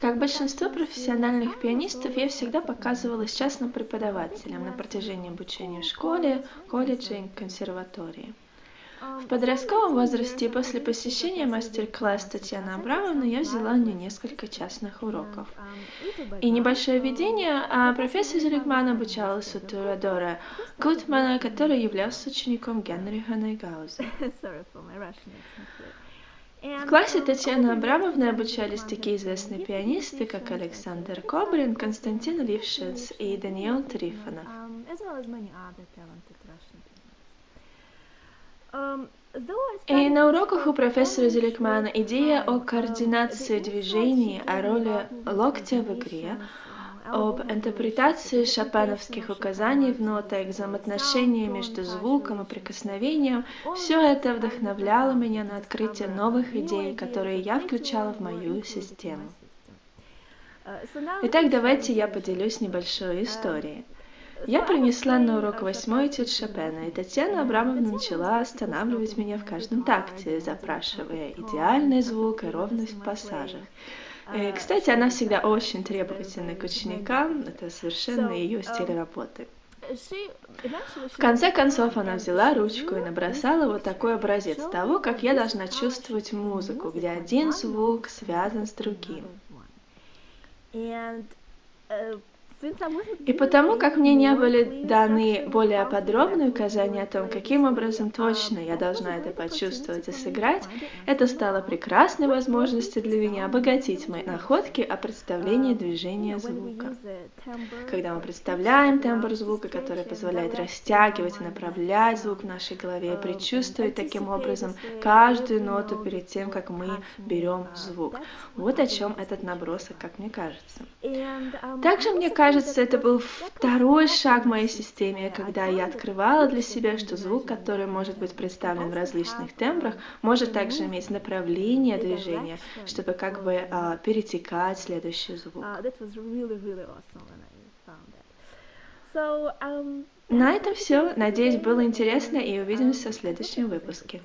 Как большинство профессиональных пианистов, я всегда показывалась частным преподавателем на протяжении обучения в школе, колледже и консерватории. В подростковом возрасте после посещения мастер-класс Татьяны Абрамовны я взяла у нее несколько частных уроков. И небольшое введение, а профессор Зелигман обучалась у Турадора Гутмана, который являлся учеником Генриха Найгауза. В классе Татьяны Абрамовны обучались такие известные пианисты, как Александр Кобрин, Константин Лившиц и Даниил Трифонов. И на уроках у профессора Зеликмана идея о координации движений, о роли локтя в игре, об интерпретации шопеновских указаний в нотах, взаимоотношения между звуком и прикосновением, все это вдохновляло меня на открытие новых идей, которые я включала в мою систему. Итак, давайте я поделюсь небольшой историей. Я принесла на урок восьмой этюд Шопена, и Татьяна Абрамовна начала останавливать меня в каждом такте, запрашивая идеальный звук и ровность в пассажах. И, кстати, она всегда очень требовательна к ученикам, это совершенно ее стиль работы. В конце концов она взяла ручку и набросала вот такой образец того, как я должна чувствовать музыку, где один звук связан с другим. И потому как мне не были даны более подробные указания о том, каким образом точно я должна это почувствовать и сыграть, это стало прекрасной возможностью для меня обогатить мои находки о представлении движения звука. Когда мы представляем тембр звука, который позволяет растягивать и направлять звук в нашей голове, и предчувствовать таким образом каждую ноту перед тем, как мы берем звук. Вот о чем этот набросок, как мне кажется. Также мне кажется, кажется, это был второй шаг в моей системе, когда я открывала для себя, что звук, который может быть представлен в различных тембрах, может также иметь направление движения, чтобы как бы uh, перетекать в следующий звук. На этом все. Надеюсь, было интересно и увидимся в следующем выпуске.